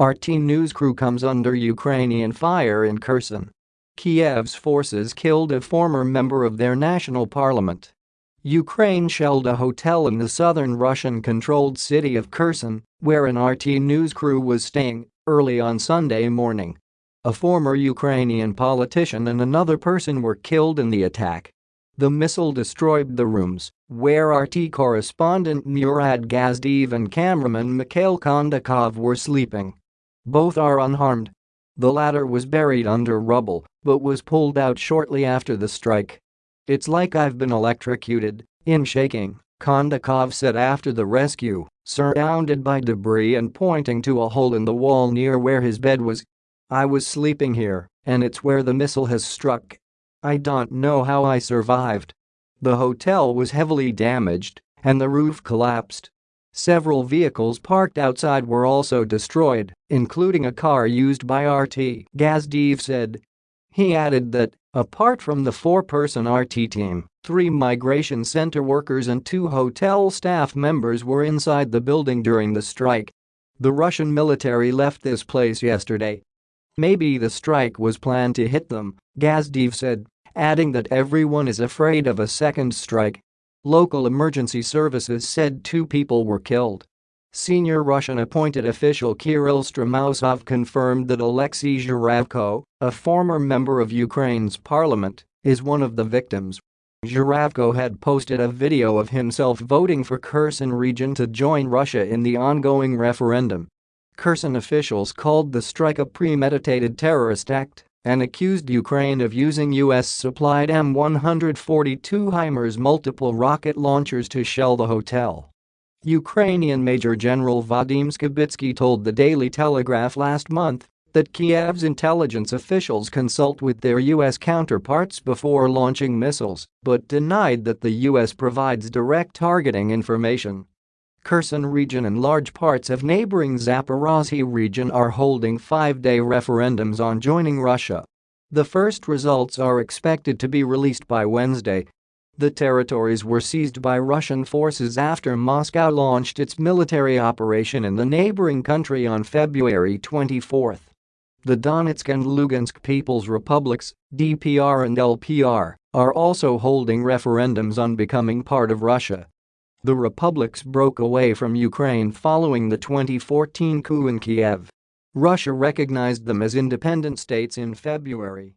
RT news crew comes under Ukrainian fire in Kherson. Kiev's forces killed a former member of their national parliament. Ukraine shelled a hotel in the southern Russian-controlled city of Kherson, where an RT news crew was staying, early on Sunday morning. A former Ukrainian politician and another person were killed in the attack. The missile destroyed the rooms where RT correspondent Murad Gazdiyev and cameraman Mikhail Kondakov were sleeping. Both are unharmed. The latter was buried under rubble but was pulled out shortly after the strike. It's like I've been electrocuted, in shaking, Kondakov said after the rescue, surrounded by debris and pointing to a hole in the wall near where his bed was. I was sleeping here, and it's where the missile has struck. I don't know how I survived. The hotel was heavily damaged, and the roof collapsed. Several vehicles parked outside were also destroyed, including a car used by RT, Gazdiyev said. He added that, apart from the four-person RT team, three migration center workers and two hotel staff members were inside the building during the strike. The Russian military left this place yesterday. Maybe the strike was planned to hit them, Gazdiyev said, adding that everyone is afraid of a second strike. Local emergency services said two people were killed. Senior Russian appointed official Kirill Stremousov confirmed that Alexei Zhuravko, a former member of Ukraine's parliament, is one of the victims. Zhuravko had posted a video of himself voting for Kherson region to join Russia in the ongoing referendum. Kherson officials called the strike a premeditated terrorist act and accused Ukraine of using U.S.-supplied M142 HIMARS multiple rocket launchers to shell the hotel. Ukrainian Major General Vadim Skibitsky told the Daily Telegraph last month that Kiev's intelligence officials consult with their U.S. counterparts before launching missiles, but denied that the U.S. provides direct targeting information. Kherson region and large parts of neighboring Zaporozhye region are holding five-day referendums on joining Russia. The first results are expected to be released by Wednesday. The territories were seized by Russian forces after Moscow launched its military operation in the neighboring country on February 24. The Donetsk and Lugansk People's Republics, DPR and LPR, are also holding referendums on becoming part of Russia. The republics broke away from Ukraine following the 2014 coup in Kiev. Russia recognized them as independent states in February.